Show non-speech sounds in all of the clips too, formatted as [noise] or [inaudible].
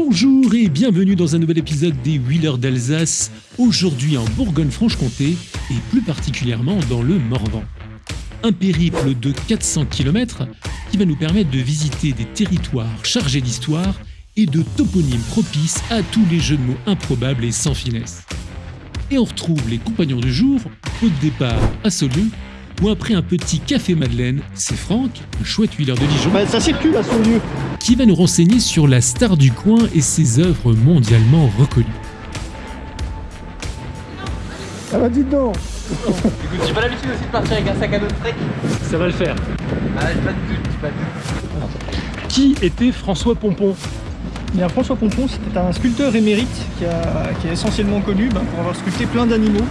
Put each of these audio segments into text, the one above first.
Bonjour et bienvenue dans un nouvel épisode des Wheelers d'Alsace, aujourd'hui en Bourgogne-Franche-Comté et plus particulièrement dans le Morvan. Un périple de 400 km qui va nous permettre de visiter des territoires chargés d'histoire et de toponymes propices à tous les jeux de mots improbables et sans finesse. Et on retrouve les compagnons du jour au départ à Saulieu où après un petit café Madeleine, c'est Franck, un chouette huileur de Dijon, Bah, ça circule à son lieu. qui va nous renseigner sur la star du coin et ses œuvres mondialement reconnues. Ah bah dites donc Écoute, j'ai pas l'habitude aussi de partir avec un sac à dos de trek. Ça va le faire. Ah, j'ai pas de doute, pas de doute. Qui était François Pompon? Bien, François Pompon, c'était un sculpteur émérite qui, a- qui est essentiellement connu ben, pour avoir sculpté plein d'animaux.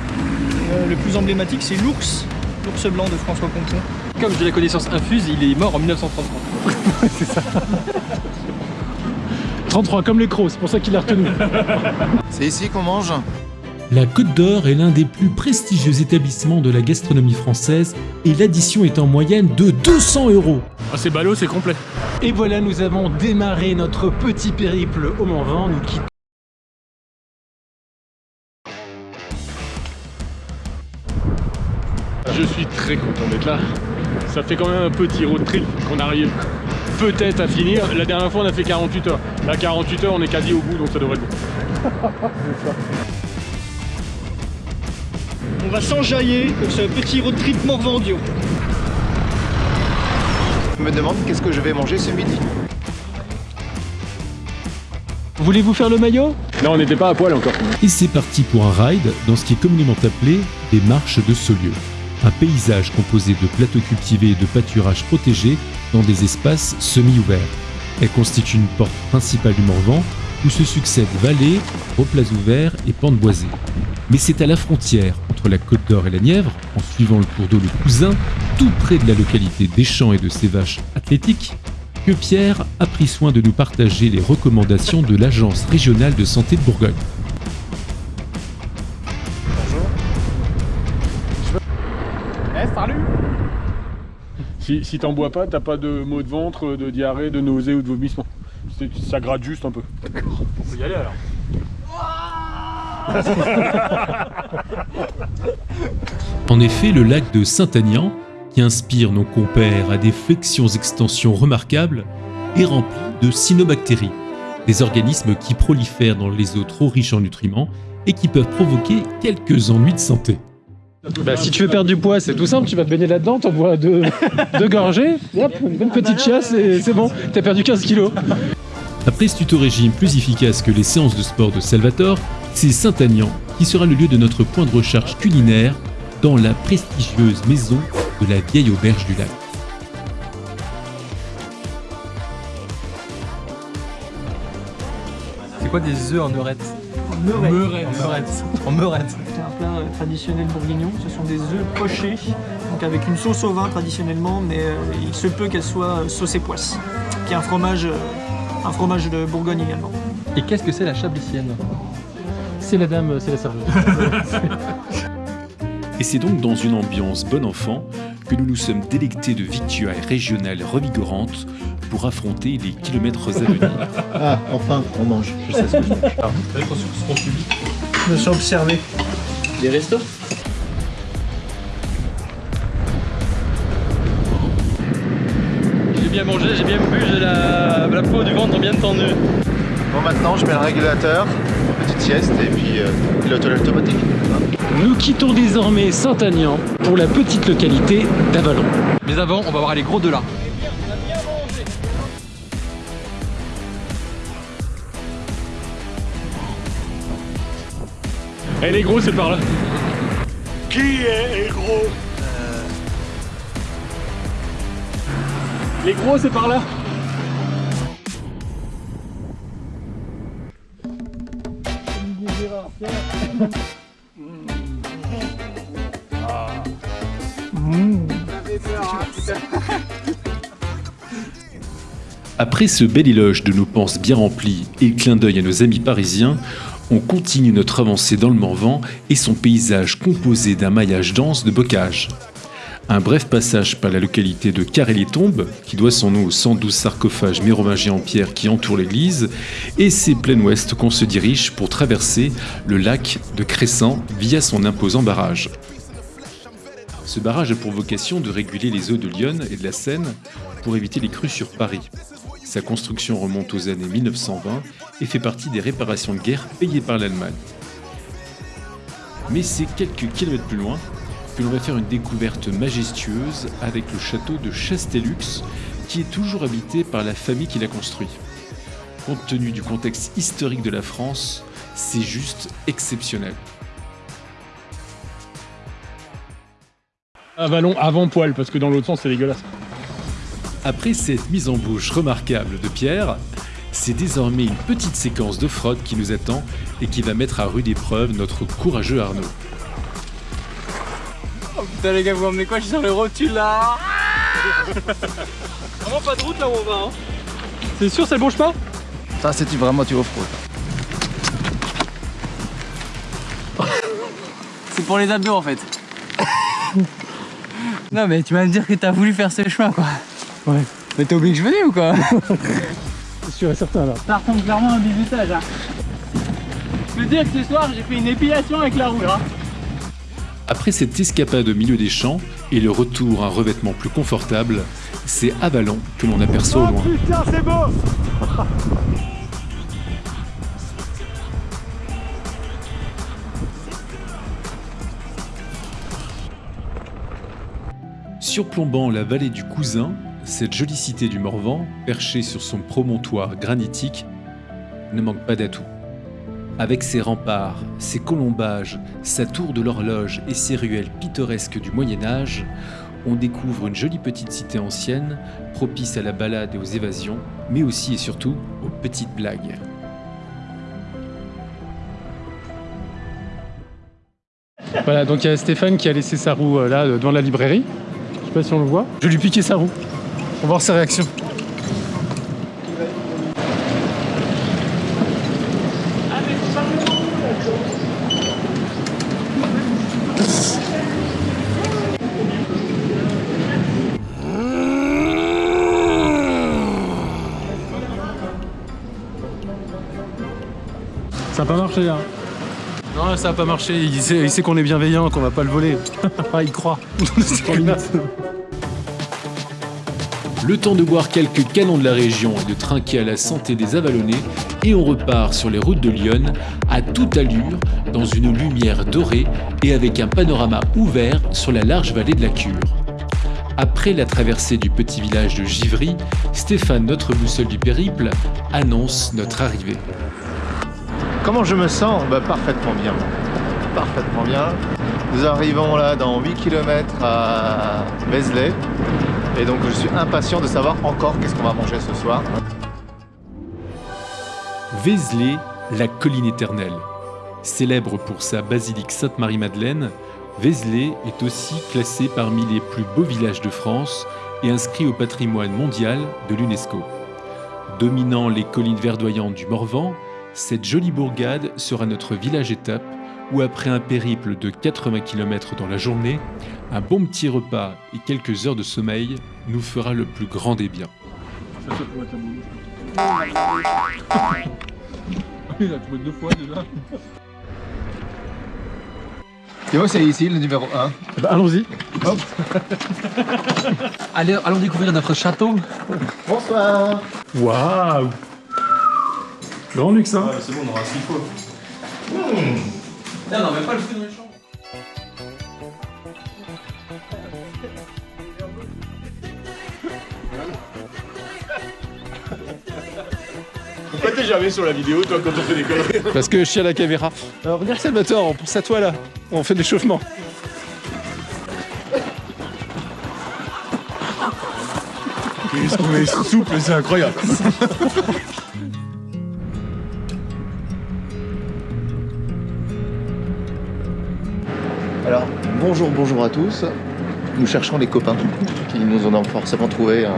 Euh, le plus emblématique, c'est l'ours, l'ours blanc de François. Comme j'ai la connaissance infuse, il est mort en 1933. 33 [laughs] [laughs] comme les crocs, c'est pour ça qu'il l'a retenu. [laughs] C'est ici qu'on mange La Côte d'Or est l'un des plus prestigieux établissements de la gastronomie française et l'addition est en moyenne de 200 euros. Ah, c'est ballot, c'est complet. Et voilà, nous avons démarré notre petit périple au Morvan. Nous quittons Je suis très content d'être là. Ça fait quand même un petit road trip qu'on arrive peut-être à finir. La dernière fois, on a fait 48 heures. Là, 48 heures, on est quasi au bout, donc ça devrait être bon. [laughs] On va s'enjailler pour ce petit road trip Morvandio. Je me demande qu'est-ce que je vais manger ce midi. Voulez-vous faire le maillot? Non, on n'était pas à poil encore. Et c'est parti pour un ride dans ce qui est communément appelé les marches de Saulieu. Un paysage composé de plateaux cultivés et de pâturages protégés dans des espaces semi-ouverts. Elle constitue une porte principale du Morvan où se succèdent vallées, replats ouverts et pentes boisées. Mais c'est à la frontière entre la Côte d'Or et la Nièvre, en suivant le cours d'eau le Cousin, tout près de la localité d'Échamps et de ses vaches athlétiques, que Pierre a pris soin de nous partager les recommandations de l'Agence régionale de santé de Bourgogne. Si, si t'en bois pas, t'as pas de maux de ventre, de diarrhée, de nausée ou de vomissement. C'est- Ça gratte juste un peu. On peut y aller alors. [laughs] En effet, le lac de Saint-Agnan, qui inspire nos compères à des flexions-extensions remarquables, est rempli de cyanobactéries, des organismes qui prolifèrent dans les eaux trop riches en nutriments et qui peuvent provoquer quelques ennuis de santé. Bah, si tu veux perdre du poids, c'est tout simple, tu vas te baigner là-dedans, t'en bois deux, [laughs] deux gorgées, et hop, une bonne petite chiasse et c'est bon, t'as perdu 15 kilos. Après ce tuto-régime plus efficace que les séances de sport de Salvatore, c'est Saint-Agnan qui sera le lieu de notre point de recherche culinaire dans la prestigieuse maison de la vieille auberge du lac. C'est quoi des œufs en meurette Meuret. En meurette. En meurette. C'est un plat euh, traditionnel bourguignon. Ce sont des œufs pochés, donc avec une sauce au vin traditionnellement, mais euh, il se peut qu'elle soit euh, sauce et poisse, qui est un fromage, euh, un fromage de Bourgogne également. Et qu'est-ce que c'est la chablicienne? C'est la dame, c'est la serveuse. [laughs] Et c'est donc dans une ambiance bon enfant que nous nous sommes délectés de victuailles régionales revigorantes pour affronter les kilomètres à venir. Ah, enfin, on mange. Je sais ce que je mange. Je me suis observé. Des restos J'ai bien mangé, j'ai bien bu, j'ai la, la peau du ventre bien tendue. Bon, maintenant, je mets le régulateur, petite sieste et puis euh, pilote automatique. Nous quittons désormais Saint-Agnan pour la petite localité d'Avalon. Mais avant, on va voir les gros de là. Eh les gros, c'est par là. Les gros, c'est par là. Après ce bel éloge de nos penses bien remplies et clin d'œil à nos amis parisiens, on continue notre avancée dans le Morvan et son paysage composé d'un maillage dense de bocages. Un bref passage par la localité de Carré-les-Tombes, qui doit son nom aux 112 sarcophages mérovingiens en pierre qui entourent l'église, et c'est plein ouest qu'on se dirige pour traverser le lac de Crescent via son imposant barrage. Ce barrage a pour vocation de réguler les eaux de Lyon et de la Seine pour éviter les crues sur Paris. Sa construction remonte aux années 1920 et fait partie des réparations de guerre payées par l'Allemagne. Mais c'est quelques kilomètres plus loin que l'on va faire une découverte majestueuse avec le château de Chastellux, qui est toujours habité par la famille qui l'a construit. Compte tenu du contexte historique de la France, c'est juste exceptionnel. Un ballon avant poil, parce que dans l'autre sens, c'est dégueulasse. Après cette mise en bouche remarquable de Pierre, c'est désormais une petite séquence de fraude qui nous attend et qui va mettre à rude épreuve notre courageux Arnaud. Oh putain les gars, vous emmenez quoi? Je suis sur le rotule là [laughs] Vraiment pas de route là où on va hein C'est sûr, c'est le bon chemin Ça, c'est vraiment tu off [laughs] C'est pour les abdos en fait. [laughs] non mais tu vas me dire que t'as voulu faire ce chemin quoi. Ouais. Mais t'as oublié que je venais ou quoi C'est sûr et certain là. Ça ressemble clairement à un bizutage hein. Je peux dire que ce soir j'ai fait une épilation avec la roue hein. Après cette escapade au milieu des champs et le retour à un revêtement plus confortable, c'est Avalon que l'on aperçoit au loin. Putain, c'est beau Surplombant la vallée du Cousin, cette jolie cité du Morvan, perchée sur son promontoire granitique, ne manque pas d'atouts. Avec ses remparts, ses colombages, sa tour de l'horloge et ses ruelles pittoresques du Moyen Âge, on découvre une jolie petite cité ancienne, propice à la balade et aux évasions, mais aussi et surtout aux petites blagues. Voilà, donc il y a Stéphane qui a laissé sa roue euh, là euh, devant la librairie. Je sais pas si on le voit. Je lui piquer sa roue. On va voir sa réaction. Ça a pas marché hein Non ça a pas marché, il sait, il sait qu'on est bienveillant, qu'on va pas le voler. ah [laughs] il croit. [laughs] Le temps de boire quelques canons de la région et de trinquer à la santé des Avalonnais, et on repart sur les routes de Lyon à toute allure, dans une lumière dorée et avec un panorama ouvert sur la large vallée de la Cure. Après la traversée du petit village de Givry, Stéphane, notre boussole du périple, annonce notre arrivée. Comment je me sens? Bah, Parfaitement bien. Parfaitement bien. Nous arrivons là dans 8 km à Vézelay. Et donc je suis impatient de savoir encore qu'est-ce qu'on va manger ce soir. Vézelay, la colline éternelle. Célèbre pour sa basilique Sainte-Marie-Madeleine, Vézelay est aussi classé parmi les plus beaux villages de France et inscrit au patrimoine mondial de l'UNESCO. Dominant les collines verdoyantes du Morvan, cette jolie bourgade sera notre village étape où après un périple de 80 km dans la journée, un bon petit repas et quelques heures de sommeil nous fera le plus grand des biens. [laughs] Il a trouvé deux fois déjà. Et moi c'est ici le numéro 1. Bah, Allons-y. Allez, allons découvrir notre château. Bonsoir Waouh Grand luxe hein c'est bon, on aura ce qu'il faut. Non, non, mais pas le fruit t'es jamais sur la vidéo, toi, quand on fait des conneries? Parce que je suis à la caméra. Alors regarde Salvatore, on pense à toi là. On fait de l'échauffement. Qu'est-ce qu'on est souple, c'est incroyable Alors, bonjour, bonjour à tous. Nous cherchons les copains qui nous ont forcément trouvé un-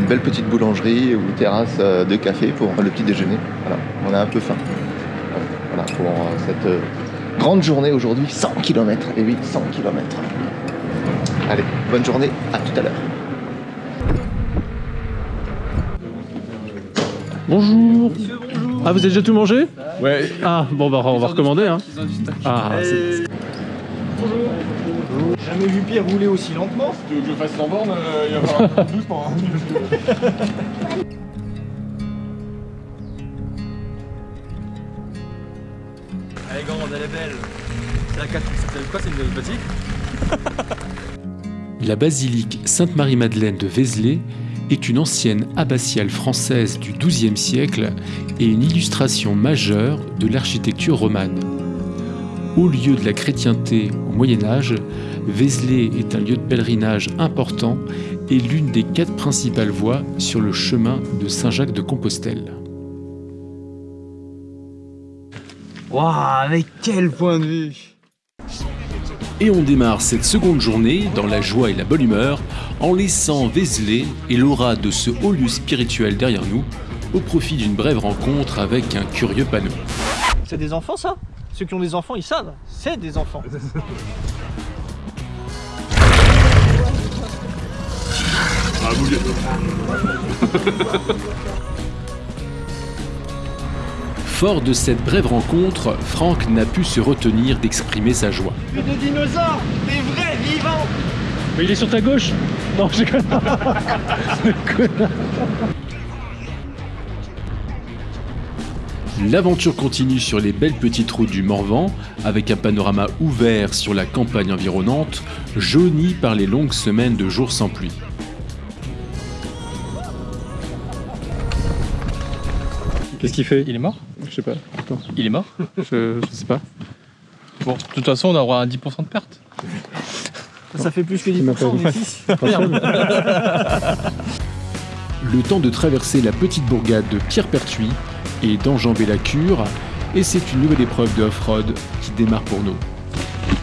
une belle petite boulangerie ou terrasse euh, de café pour le petit déjeuner. Voilà, on a un peu faim. Voilà, pour euh, cette euh, grande journée aujourd'hui, 100 km. Et oui, 100 km. Allez, bonne journée, à tout à l'heure. Bonjour. Ah, vous avez déjà tout mangé? Ouais. Ah, bon, bah, on va recommander. Hein. Ah, c'est- Jamais vu Pierre rouler aussi lentement. Tu veux que je fasse 100 bornes Il va falloir doucement. [laughs] Elle est grande, elle est belle. C'est la 4. C'est quoi C'est une boutique [laughs] La basilique Sainte-Marie-Madeleine de Vézelay est une ancienne abbatiale française du XIIe siècle et une illustration majeure de l'architecture romane. Au lieu de la chrétienté au Moyen Âge, Vézelay est un lieu de pèlerinage important et l'une des quatre principales voies sur le chemin de Saint-Jacques de Compostelle. Waouh, mais quel point de vue Et on démarre cette seconde journée dans la joie et la bonne humeur en laissant Vézelay et l'aura de ce haut lieu spirituel derrière nous au profit d'une brève rencontre avec un curieux panneau. C'est des enfants ça? Ceux qui ont des enfants, ils savent. C'est des enfants. [laughs] Ah. [laughs] Fort de cette brève rencontre, Franck n'a pu se retenir d'exprimer sa joie. Des dinosaures Des vrais vivants Mais il est sur ta gauche Non, je déconne. [laughs] L'aventure continue sur les belles petites routes du Morvan, avec un panorama ouvert sur la campagne environnante, jauni par les longues semaines de jours sans pluie. Qu'est-ce qu'il fait? Il est mort? Je sais pas. Attends, Il est mort? Je, je sais pas. Bon, de toute façon, on aura un 10% de perte. Ça fait plus que Il m'a 10%, pas on vu. est 6. [laughs] Le temps de traverser la petite bourgade de Pierrepertuis et d'enjamber la cure, et c'est une nouvelle épreuve de off-road qui démarre pour nous.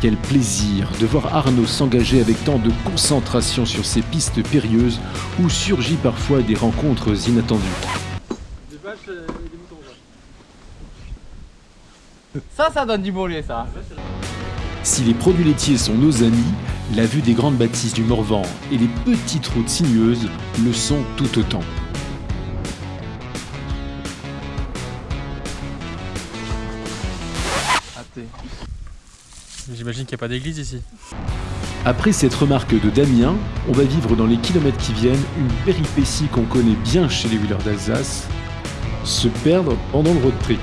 Quel plaisir de voir Arnaud s'engager avec tant de concentration sur ces pistes périlleuses où surgit parfois des rencontres inattendues. Ça, ça donne du bon lait, ça. Si les produits laitiers sont nos amis, la vue des grandes bâtisses du Morvan et les petites routes sinueuses le sont tout autant. J'imagine qu'il n'y a pas d'église ici. Après cette remarque de Damien, on va vivre dans les kilomètres qui viennent une péripétie qu'on connaît bien chez les wheelers d'Alsace, se perdre pendant le road trip.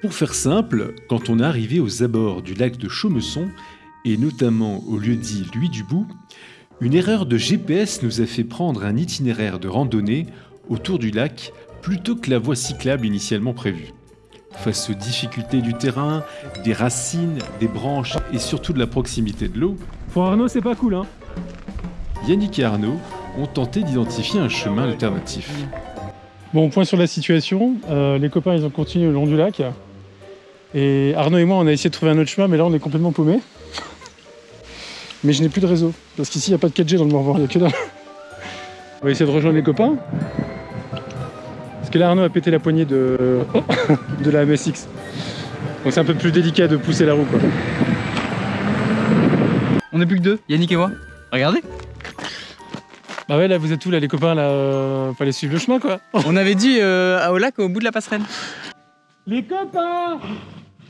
Pour faire simple, quand on est arrivé aux abords du lac de Chaumesson, et notamment au lieu dit Louis Dubout, une erreur de GPS nous a fait prendre un itinéraire de randonnée autour du lac plutôt que la voie cyclable initialement prévue. Face aux difficultés du terrain, des racines, des branches et surtout de la proximité de l'eau, Pour Arnaud, c'est pas cool, hein Yannick et Arnaud ont tenté d'identifier un chemin alternatif. Bon, point sur la situation. Euh, les copains, ils ont continué le long du lac. Et Arnaud et moi, on a essayé de trouver un autre chemin, mais là, on est complètement paumé. [laughs] Mais je n'ai plus de réseau. Parce qu'ici, il n'y a pas de 4G dans le Morvan, il n'y a que dalle. On va essayer de rejoindre les copains. Parce que là, Arnaud a pété la poignée de, [coughs] de la MSX. Donc c'est un peu plus délicat de pousser la roue, quoi. Plus que deux, Yannick et moi. Regardez. Bah ouais, là, vous êtes tous, là, les copains, là, euh, fallait suivre le chemin, quoi. [laughs] On avait dit euh, au lac au bout de la passerelle. Les copains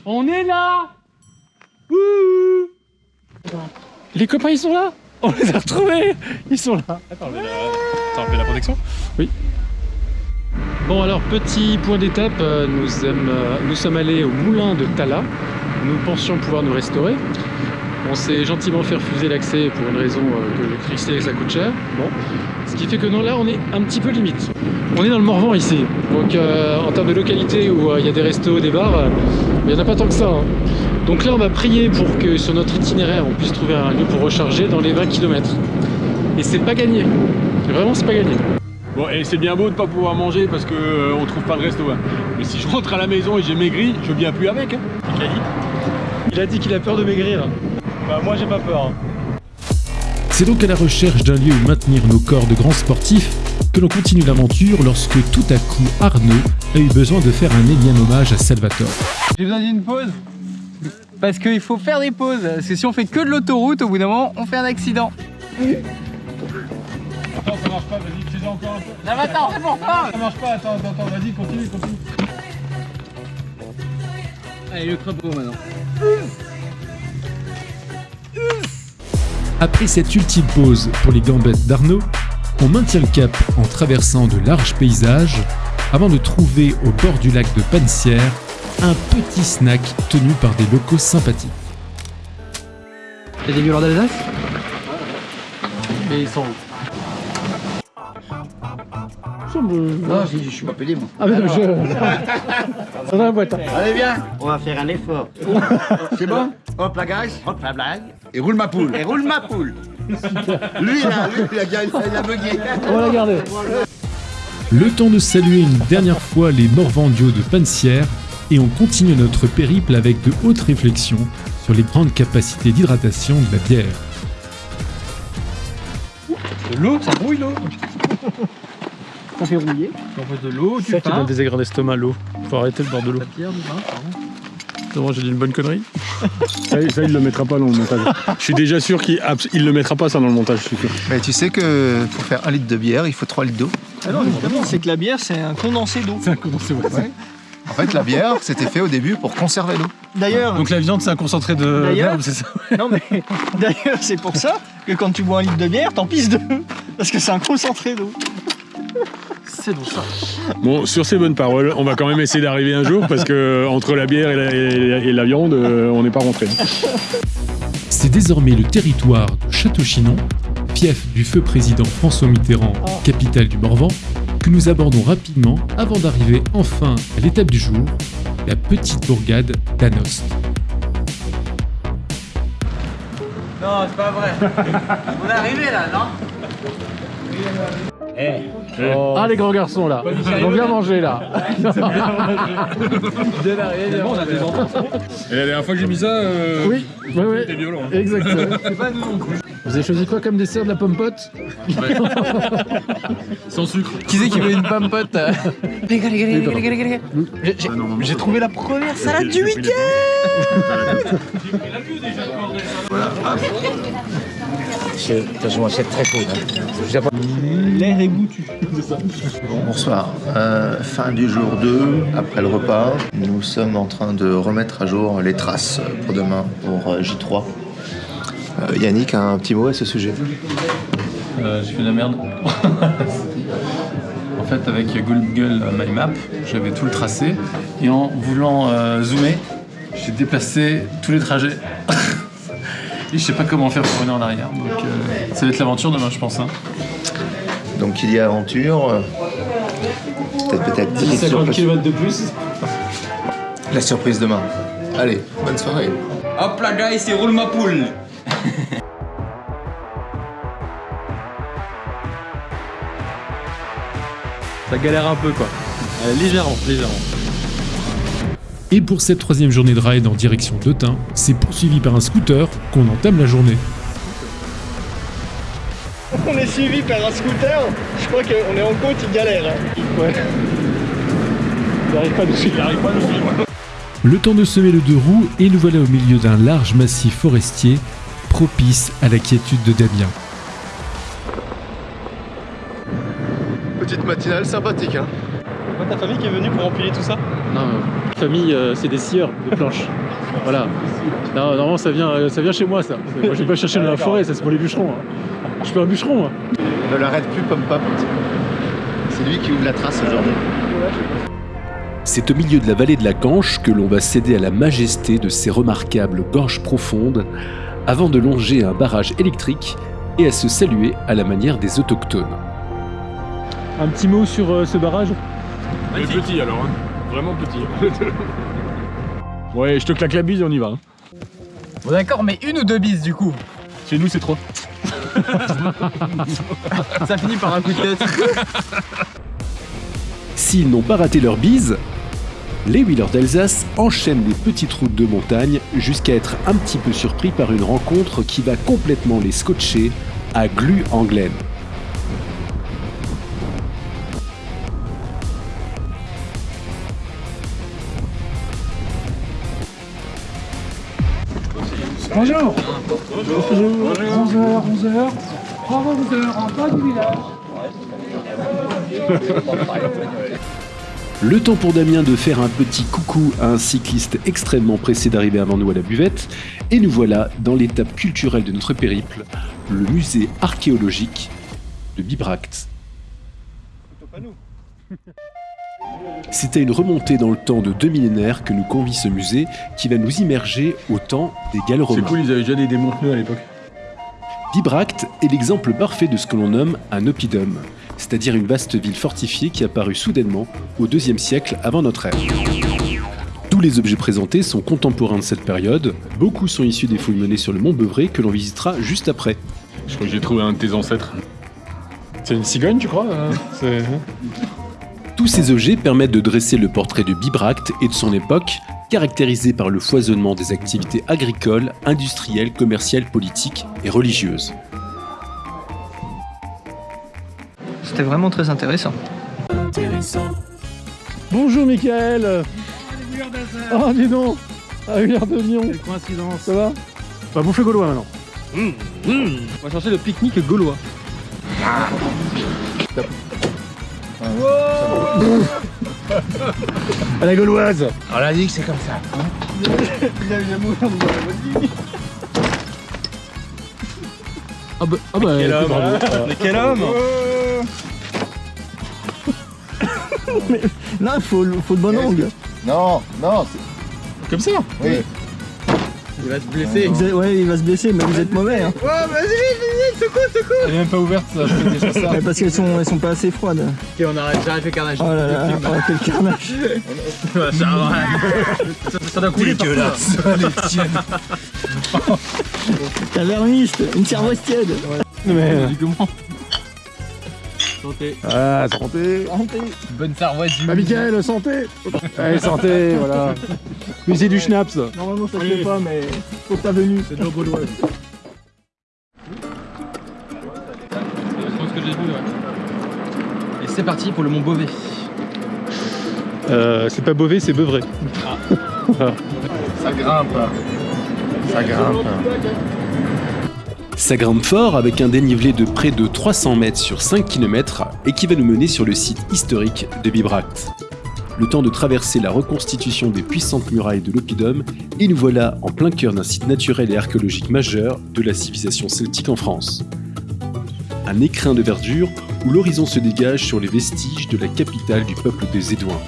On est là Ouh Les copains, ils sont là On les a retrouvés Ils sont là T'as enlevé la protection Bon alors, petit point d'étape, euh, nous, sommes, euh, nous sommes allés au moulin de Tala. Nous pensions pouvoir nous restaurer. On s'est gentiment fait refuser l'accès pour une raison euh, que l'électricité ça coûte cher. Bon. Ce qui fait que non, là on est un petit peu limite. On est dans le Morvan ici. Donc euh, en termes de localité où euh, il y a des restos, des bars, euh, il n'y en a pas tant que ça. hein. Donc là on va prier pour que sur notre itinéraire on puisse trouver un lieu pour recharger dans les 20 km. Et c'est pas gagné. Vraiment c'est pas gagné. Bon, et c'est bien beau de pas pouvoir manger parce que euh, on trouve pas de resto. hein. Mais si je rentre à la maison et j'ai maigri, je viens plus avec. hein. Il a dit qu'il a peur de maigrir. Bah, moi j'ai pas peur. hein. C'est donc à la recherche d'un lieu où maintenir nos corps de grands sportifs que l'on continue l'aventure lorsque tout à coup Arnaud a eu besoin de faire un énième hommage à Salvatore. J'ai besoin d'une pause. Parce qu'il faut faire des pauses. Parce que si on fait que de l'autoroute, au bout d'un moment, on fait un accident. Attends, ça marche pas, vas-y, fais-en encore un peu. Non, mais attends, c'est bon, pas Ça marche pas, attends, attends, attends, vas-y, continue, continue. Allez, le crapaud maintenant. Après cette ultime pause pour les gambettes d'Arnaud, on maintient le cap en traversant de larges paysages avant de trouver au bord du lac de Pansière un petit snack tenu par des locaux sympathiques. T'as des violeurs d'Alsace Mais ils sont où? Non, je, je suis pas pédé moi. Ah, mais je. Ça dans la boîte. Allez, viens On va faire un effort. C'est bon? Hop la gage, hop la blague. Et roule ma poule. Et roule ma poule. [laughs] lui là, lui, il a, il a, il a bugué. On va la garder. Le temps de saluer une dernière fois les Morvandiaux de Pansière et on continue notre périple avec de hautes réflexions sur les grandes capacités d'hydratation de la bière. De l'eau, ça brouille l'eau. Ça fait rouiller. On fait de l'eau, du Ça qui pain. donne des aigreurs d'estomac, l'eau. Faut arrêter le bord de l'eau. La bière, du vin, pardon. Non, j'ai dit une bonne connerie. [laughs] Ça, ça, il le mettra pas dans le montage. Je suis déjà sûr qu'il il le mettra pas ça dans le montage, je suis sûr. Mais tu sais que pour faire un litre de bière, il faut 3 litres d'eau. Ah non, évidemment, c'est que la bière, c'est un condensé d'eau. C'est un condensé, ouais. En fait, la bière, c'était fait au début pour conserver l'eau. D'ailleurs, Donc la viande, c'est un concentré de verbe, c'est ça non mais d'ailleurs, c'est pour ça que quand tu bois un litre de bière, t'en pisses deux, parce que c'est un concentré d'eau. C'est donc ça. Bon, sur ces bonnes paroles, on va quand même essayer d'arriver un jour parce que entre la bière et la, et la- et la viande, euh, on n'est pas rentré. C'est désormais le territoire de Château-Chinon, fief du feu président François Mitterrand, capitale du Morvan, que nous abordons rapidement avant d'arriver enfin à l'étape du jour, la petite bourgade d'Anost. Non, c'est pas vrai. On est arrivé là, non? Ah, les grands garçons, là. Ils vont bien manger, là. [laughs] on a des enfants. Et la dernière fois que j'ai mis ça, euh, Oui, oui, oui. c'était violent. hein. Exactement. [laughs] Pas nous non plus. Vous avez choisi quoi comme dessert de la pomme pote [laughs] Sans sucre. Qui c'est qui veut une pomme pote. J'ai- trouvé la première salade du week-end toute façon, c'est très faux. L'air goûtu. Bonsoir. Euh, fin du jour 2, après le repas. Nous sommes en train de remettre à jour les traces pour demain, pour euh, J3. Euh, Yannick a un petit mot à ce sujet? Euh, j'ai fait de la merde. [laughs] en fait, avec Google My Map, j'avais tout le tracé. Et en voulant euh, zoomer, j'ai déplacé tous les trajets. [laughs] et je sais pas comment faire pour revenir en arrière. Donc, euh, ça va être l'aventure demain, je pense. hein. Donc il y a aventure. Peut-être peut-être petite surprise. km de plus. La surprise demain. Allez, bonne soirée. Hop là, gars, c'est roule ma poule Ça galère un peu, quoi. Euh, légèrement, légèrement. Et pour cette troisième journée de ride en direction d'Autun, c'est poursuivi par un scooter qu'on entame la journée. Est suivi par un scooter, je crois qu'on est en côte, il galère. hein. Le temps de semer le deux roues et nous voilà au milieu d'un large massif forestier propice à la quiétude de Damien. Petite matinale sympathique, hein. Ta famille qui est venue pour empiler tout ça? Non, euh, famille, euh, c'est des scieurs de planches. Voilà. Non, normalement, ça vient, euh, ça vient chez moi, ça. Moi, je vais pas chercher dans la forêt, ça, c'est pour les bûcherons. hein. Je suis pas un bûcheron, moi. Ne l'arrête plus, Pom Pop. C'est lui qui ouvre la trace aujourd'hui. C'est au milieu de la vallée de la Canche que l'on va céder à la majesté de ces remarquables gorges profondes avant de longer un barrage électrique et à se saluer à la manière des autochtones. Un petit mot sur euh, ce barrage? Mais petit alors, hein. vraiment petit. [laughs] ouais, je te claque la bise, on y va. hein. Bon d'accord, mais une ou deux bises du coup? Chez nous, c'est trop. [laughs] Ça finit par un coup de tête. S'ils n'ont pas raté leur bise, les Wheelers d'Alsace enchaînent les petites routes de montagne jusqu'à être un petit peu surpris par une rencontre qui va complètement les scotcher à Glu-en-Glen. Bonjour Bonjour 11h, 11h, 11h, en bas du village. Le temps pour Damien de faire un petit coucou à un cycliste extrêmement pressé d'arriver avant nous à la buvette, et nous voilà dans l'étape culturelle de notre périple, le musée archéologique de Bibracte. C'est à une remontée dans le temps de deux millénaires que nous convie ce musée qui va nous immerger au temps des Gallo-Romains. C'est cool, ils avaient déjà des démons pneus à l'époque. Bibracte est l'exemple parfait de ce que l'on nomme un oppidum, c'est-à-dire une vaste ville fortifiée qui apparut soudainement au IIe siècle avant notre ère. Tous les objets présentés sont contemporains de cette période, beaucoup sont issus des fouilles menées sur le mont Beuvray que l'on visitera juste après. Je crois que j'ai trouvé un de tes ancêtres. C'est une cigogne, tu crois euh, C'est- Tous ces objets permettent de dresser le portrait de Bibracte et de son époque, caractérisé par le foisonnement des activités agricoles, industrielles, commerciales, politiques et religieuses. C'était vraiment très intéressant. Bonjour Michael Oh dis donc À une heure de Lyon Quelle coïncidence Ça va On va bouffer gaulois maintenant. On va chercher le pique-nique gaulois. À la gauloise On l'a dit que c'est comme ça. Ah bah, ah bah écoute, bravo. Mais quel homme [laughs] Là, il faut, faut le bon angle. Non, non, c'est- Comme ça? Oui. Il va se blesser. Vous êtes- ouais, il va se blesser, mais vous êtes mauvais. Hein. Elle est même pas ouverte, ça, je fais déjà ça. Ouais, parce qu'elles sont, elles sont pas assez froides. Ok, on arrête, j'arrête le carnage. Oh là là, oh, quel carnage. [laughs] ça, ça, ça doit couler là. [laughs] Taverniste, une cervoise tiède. Mais... comment Santé. Ah, santé Bonne sarvoise du Ah Michael, santé Allez, santé, [laughs] voilà Musée du schnapps Normalement, ça se fait pas, mais faut ta venue. C'est de l'eau. Je pense que j'ai vu, ouais. Et c'est parti pour le Mont Beauvais. Euh, c'est pas Beauvais, c'est Beuvray. Ça grimpe. Ça grimpe. Ça grimpe fort avec un dénivelé de près de 300 mètres sur 5 km et qui va nous mener sur le site historique de Bibracte. Le temps de traverser la reconstitution des puissantes murailles de l'Oppidum et nous voilà en plein cœur d'un site naturel et archéologique majeur de la civilisation celtique en France. Un écrin de verdure où l'horizon se dégage sur les vestiges de la capitale du peuple des Édouins.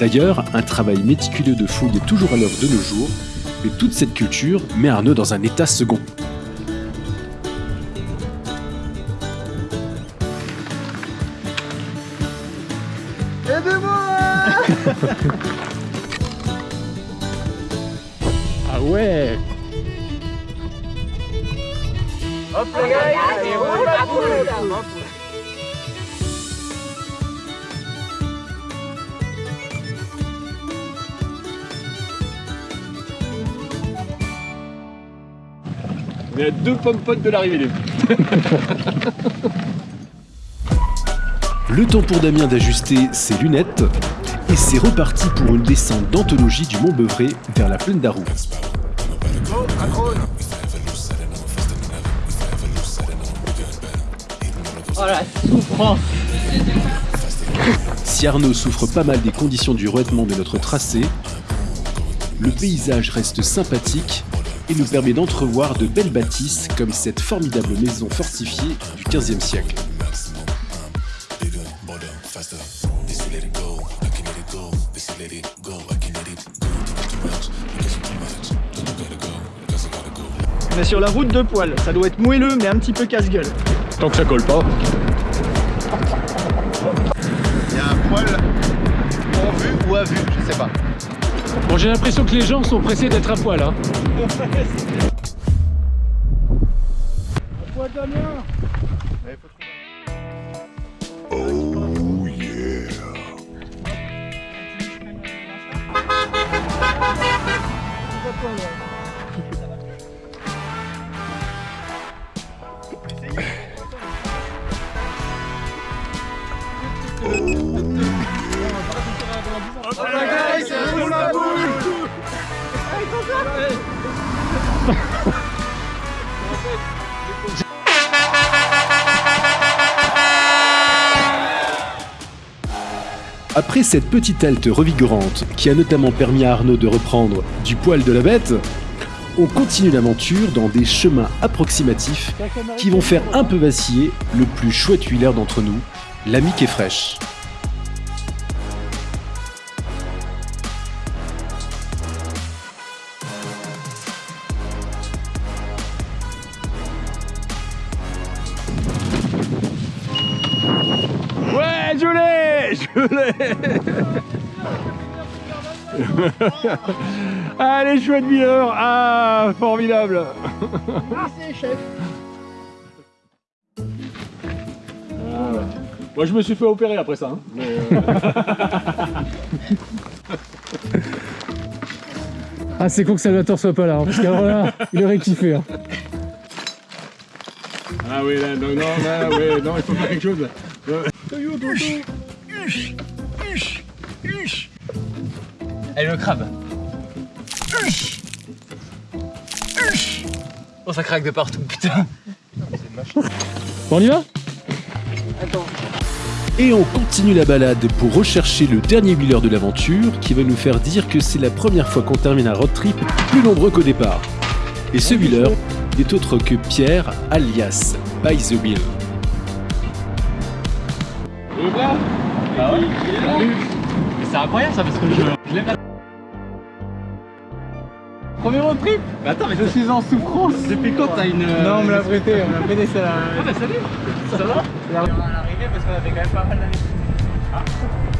D'ailleurs, un travail méticuleux de fouille est toujours à l'œuvre de nos jours, mais toute cette culture met Arnaud dans un état second. Ah ouais On est à deux pommes potes de l'arrivée, les [laughs] Le temps pour Damien d'ajuster ses lunettes et c'est reparti pour une descente d'anthologie du Mont Beuvray vers la plaine d'Arroux. Si Arnaud souffre pas mal des conditions du revêtement de notre tracé, le paysage reste sympathique et nous permet d'entrevoir de belles bâtisses comme cette formidable maison fortifiée du XVe siècle. On est sur la route de poil. Ça doit être moelleux, mais un petit peu casse-gueule. Tant que ça colle pas. Il y a un poil en vue ou à vue, je sais pas. Bon, j'ai l'impression que les gens sont pressés d'être à poil, hein. Après cette petite halte revigorante qui a notamment permis à Arnaud de reprendre du poil de la bête, on continue l'aventure dans des chemins approximatifs qui vont faire un peu vaciller le plus chouette huileur d'entre nous, l'ami qui est fraîche. Allez, chouette Miller Ah, formidable Merci, chef. Moi, je me suis fait opérer après ça. hein. Mais, euh, [laughs] Ah, c'est con que Salvatore soit pas là, hein, parce qu'alors là, il aurait kiffé. hein. Ah oui, là, non, non, là, non, il faut faire quelque chose. là. Allez, le crabe. Oh, ça craque de partout, putain. Bon, on y va? Et on continue la balade pour rechercher le dernier wheeler de l'aventure qui va nous faire dire que c'est la première fois qu'on termine un road trip plus nombreux qu'au départ. Et ce wheeler n'est autre que Pierre alias By the Wheel. Ah ouais Mais c'est incroyable ça parce que je, je l'ai pas. Premier road trip Mais attends, mais je suis en souffrance Depuis quand t'as une. Non, on me l'a prêté, on me l'a [laughs] prêté, ça là. Ah bah salut Ça va On va l'arrivée parce qu'on a fait quand même pas mal d'années.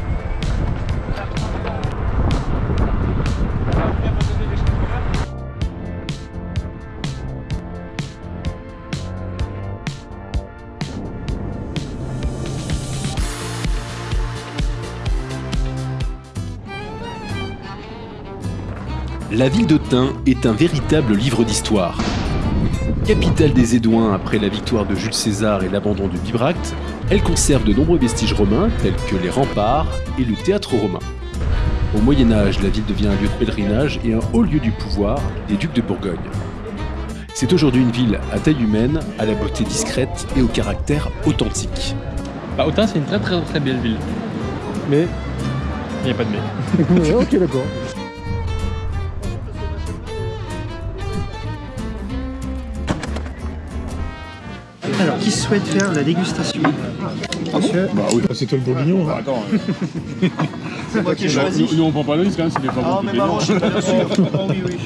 La ville d'Autun est un véritable livre d'histoire. Capitale des Édouins après la victoire de Jules César et l'abandon de Bibracte, elle conserve de nombreux vestiges romains tels que les remparts et le théâtre romain. Au Moyen Âge, la ville devient un lieu de pèlerinage et un haut lieu du pouvoir des ducs de Bourgogne. C'est aujourd'hui une ville à taille humaine, à la beauté discrète et au caractère authentique. Bah, Autun, c'est une très très très belle ville. Mais. Il n'y a pas de mais. [laughs] ok, d'accord. Alors, qui souhaite faire la dégustation Monsieur Bah oui, c'est toi le bourguignon. Hein. [laughs] C'est moi qui ai choisi. Nous, nous, on prend pas le risque, hein, c'est des fois Ah, mais maman, long. [laughs] je suis pas sûr. Oh, oui, oui.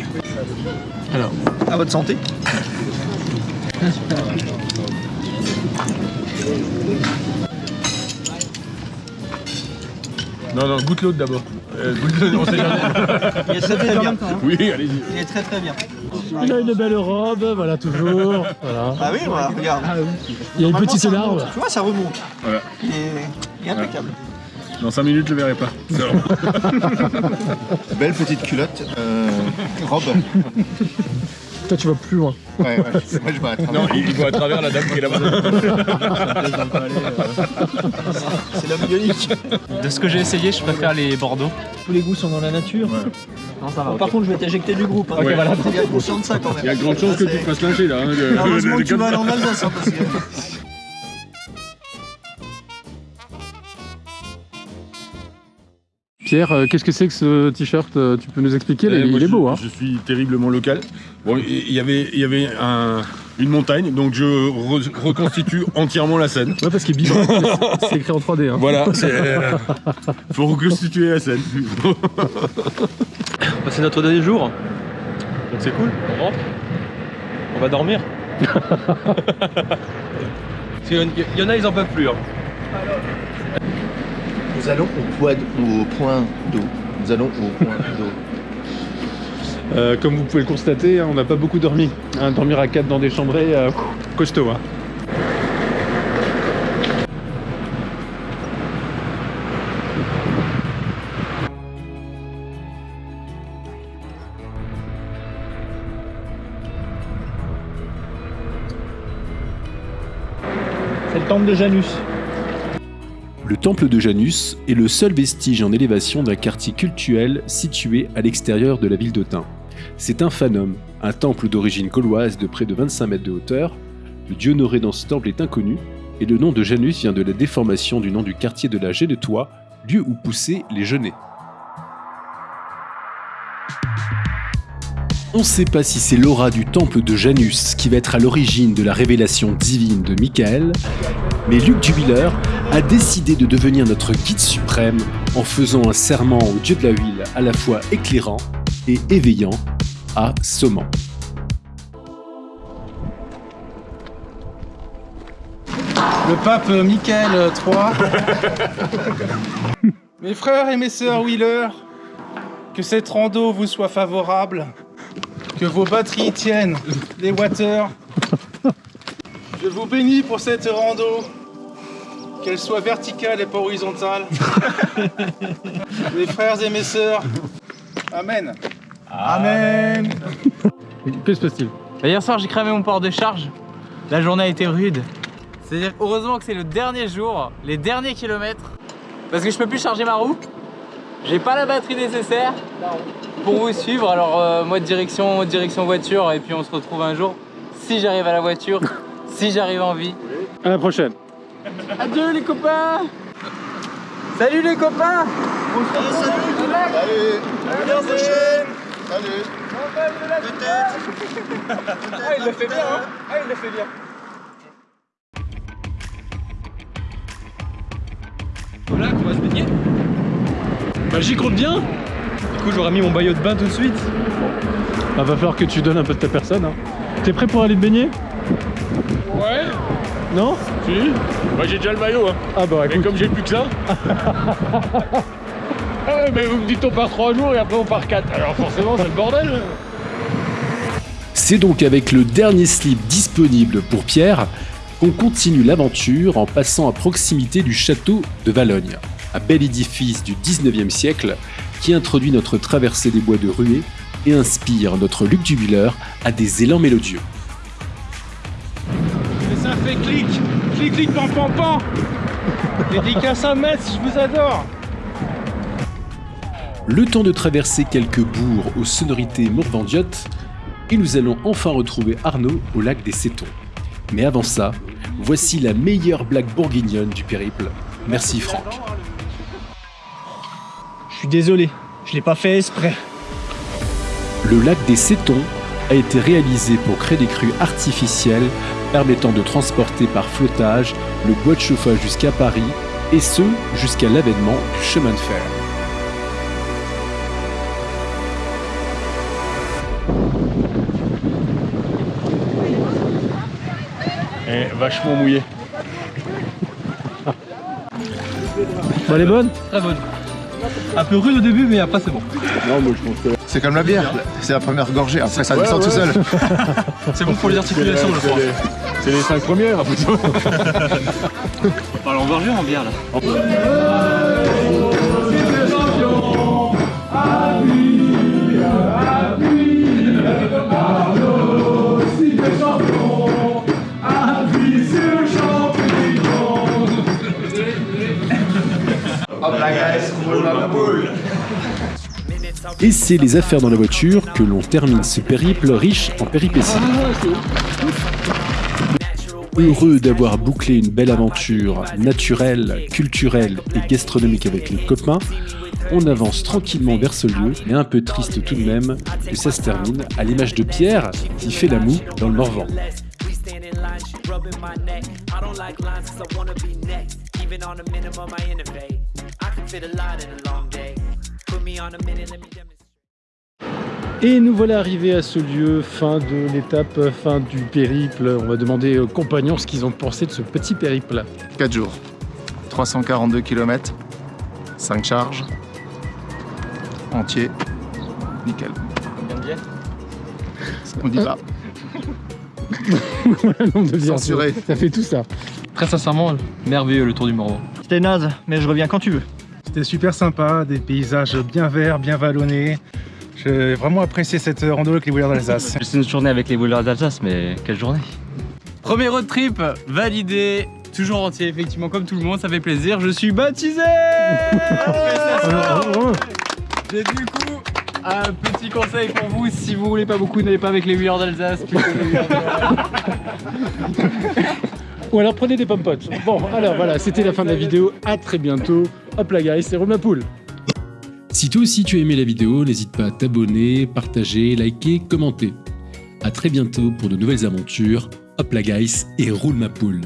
Alors, à votre santé. Non, non, goûte l'autre d'abord. Euh, goûte l'autre, on sait jamais. Il est très très bien. Oui, allez-y. Il est très très bien. Il a une belle robe, voilà, toujours. Voilà. Ah oui, voilà, regarde. Il y a une petite larve. Tu vois, ça remonte. Voilà. Il est, il est impeccable. Dans 5 minutes, je le verrai pas. Belle petite culotte, euh, robe. [laughs] Toi, tu vas plus loin. Ouais, ouais, moi je vais à travers. Non, il il voit à travers la dame qui est là-bas. [laughs] C'est la bionique. De ce que j'ai essayé, je préfère les Bordeaux. Tous les goûts sont dans la nature. Non, ça va. Bon, par contre, je vais t'éjecter du groupe. Hein. Ok, voilà. Faut bien être conscient de ça quand même. Il y a de grandes chances que tu te fasses lyncher là. hein, Heureusement que tu vas aller en Alsace. Hein, parce que... Pierre, euh, qu'est-ce que c'est que ce t-shirt euh, Tu peux nous expliquer Eh, Il, il est je- beau, hein Je suis terriblement local. Bon, il y avait, il y avait un- une montagne, donc je re- reconstitue [laughs] entièrement la scène. Ouais, parce qu'il est c'est écrit en 3D. Hein. Voilà, c'est. euh, faut reconstituer la scène. [laughs] C'est notre dernier jour. Donc c'est cool, on rentre. On va dormir. [laughs] Parce qu'il y en- il y en a, ils en peuvent plus. hein. Nous allons au point, au point d'eau. Nous allons au point d'eau. Euh, comme vous pouvez le constater, hein, on n'a pas beaucoup dormi. Hein, dormir à 4 dans des chambrées, euh, costaud. Hein. C'est le temple de Janus. Le temple de Janus est le seul vestige en élévation d'un quartier cultuel situé à l'extérieur de la ville d'Autun. C'est un phanum, un temple d'origine gauloise de près de 25 mètres de hauteur. Le dieu honoré dans ce temple est inconnu, et le nom de Janus vient de la déformation du nom du quartier de la Génetois, lieu où poussaient les genêts. On ne sait pas si c'est l'aura du temple de Janus qui va être à l'origine de la révélation divine de Michael, mais Luc Jubiler a décidé de devenir notre guide suprême en faisant un serment au dieu de la huile à la fois éclairant et éveillant à sommant. Le pape Michael III. [laughs] mes frères et mes sœurs Wheeler, que cette rando vous soit favorable, que vos batteries tiennent les water. Je vous bénis pour cette rando, qu'elle soit verticale et pas horizontale. [laughs] mes frères et mes sœurs, Amen. Amen. Que se passe-t-il hier soir j'ai cramé mon port de charge. La journée a été rude. C'est-à-dire heureusement que c'est le dernier jour, les derniers kilomètres. Parce que je peux plus charger ma roue. J'ai pas la batterie nécessaire pour vous suivre. Alors euh, moi direction, direction voiture et puis on se retrouve un jour. Si j'arrive à la voiture, si j'arrive en vie. À la prochaine. Adieu les copains Salut les copains Salut Salut Ah il le fait bien hein Ah il le fait bien Voilà qu'on va se baigner. Bah j'y compte bien. Du coup j'aurais mis mon maillot de bain tout de suite. Bah, va falloir que tu donnes un peu de ta personne. Hein. T'es prêt pour aller te baigner? Ouais. Non? Si. Bah j'ai déjà le maillot hein. Ah bah Mais écoute. comme j'ai plus que ça. ah [laughs] ouais, mais vous me dites on part 3 jours et après on part 4. Alors forcément c'est le bordel. C'est donc avec le dernier slip disponible pour Pierre qu'on continue l'aventure en passant à proximité du château de Valogne, un bel édifice du 19e siècle qui introduit notre traversée des bois de ruée et inspire notre Luc Jubiler à des élans mélodieux. Et ça fait clic Clic clic pan pan pan Dédicace à Metz, je vous adore Le temps de traverser quelques bourgs aux sonorités morvandiotes, et nous allons enfin retrouver Arnaud au lac des Cétons. Mais avant ça, voici la meilleure blague bourguignonne du périple. Merci Franck. Suis désolé, je l'ai pas fait exprès. Le lac des Cétons a été réalisé pour créer des crues artificielles permettant de transporter par flottage le bois de chauffage jusqu'à Paris et ce jusqu'à l'avènement du chemin de fer. Et vachement mouillé. Bah, elle est bonne? Très bonne. Un peu rude au début, mais après c'est bon. C'est comme la bière, c'est la première gorgée, après ça descend tout seul. [laughs] C'est bon pour les articulations, je crois. C'est les 5 premières après ça. On parle en [laughs] gorgée ou en bière là Et c'est les affaires dans la voiture que l'on termine ce périple riche en péripéties. Heureux d'avoir bouclé une belle aventure naturelle, culturelle et gastronomique avec les copains, on avance tranquillement vers ce lieu, mais un peu triste tout de même que ça se termine à l'image de Pierre qui fait la moue dans le Morvan. Et nous voilà arrivés à ce lieu, fin de l'étape, fin du périple. On va demander aux compagnons ce qu'ils ont pensé de ce petit périple. 4 jours, 342 km, 5 charges, entier, nickel. On dit pas. [laughs] De. Censuré. Ça fait tout ça. Très sincèrement, merveilleux le tour du Morvan. C'était naze, mais je reviens quand tu veux. C'était super sympa, des paysages bien verts, bien vallonnés. J'ai vraiment apprécié cette rando avec les Wheelers d'Alsace. C'est une journée avec les Wheelers d'Alsace, mais quelle journée Premier road trip validé, toujours entier, effectivement, comme tout le monde, ça fait plaisir. Je suis baptisé [laughs] J'ai du coup un petit conseil pour vous, si vous voulez pas beaucoup, n'allez pas avec les huilleurs d'Alsace, [laughs] Ou alors prenez des pommes. Bon, alors voilà, c'était la fin de la vidéo. À très bientôt. Hop là, guys, c'est Roule ma poule. Si toi aussi tu as aimé la vidéo, n'hésite pas à t'abonner, partager, liker, commenter. A très bientôt pour de nouvelles aventures. Hop la guys et roule ma poule